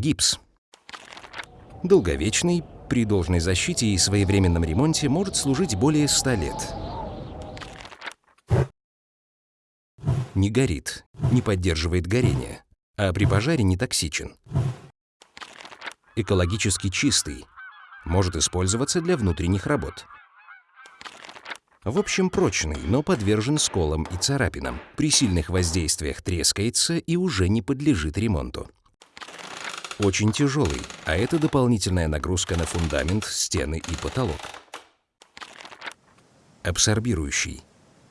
Гипс. Долговечный, при должной защите и своевременном ремонте может служить более 100 лет. Не горит, не поддерживает горение, а при пожаре не токсичен. Экологически чистый, может использоваться для внутренних работ. В общем, прочный, но подвержен сколам и царапинам. При сильных воздействиях трескается и уже не подлежит ремонту. Очень тяжелый, а это дополнительная нагрузка на фундамент, стены и потолок. Абсорбирующий.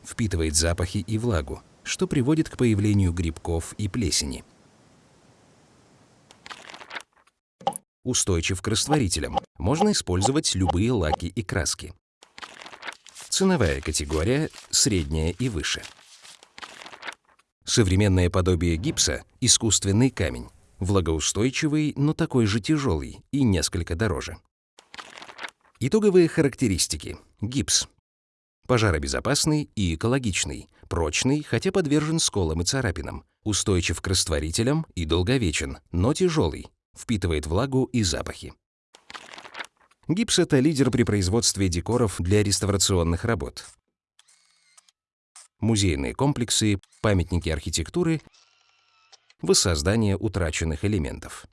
Впитывает запахи и влагу, что приводит к появлению грибков и плесени. Устойчив к растворителям. Можно использовать любые лаки и краски. Ценовая категория – средняя и выше. Современное подобие гипса – искусственный камень. Влагоустойчивый, но такой же тяжелый и несколько дороже. Итоговые характеристики. Гипс. Пожаробезопасный и экологичный, прочный, хотя подвержен сколам и царапинам, устойчив к растворителям и долговечен, но тяжелый, впитывает влагу и запахи. Гипс — это лидер при производстве декоров для реставрационных работ. Музейные комплексы, памятники архитектуры, воссоздание утраченных элементов.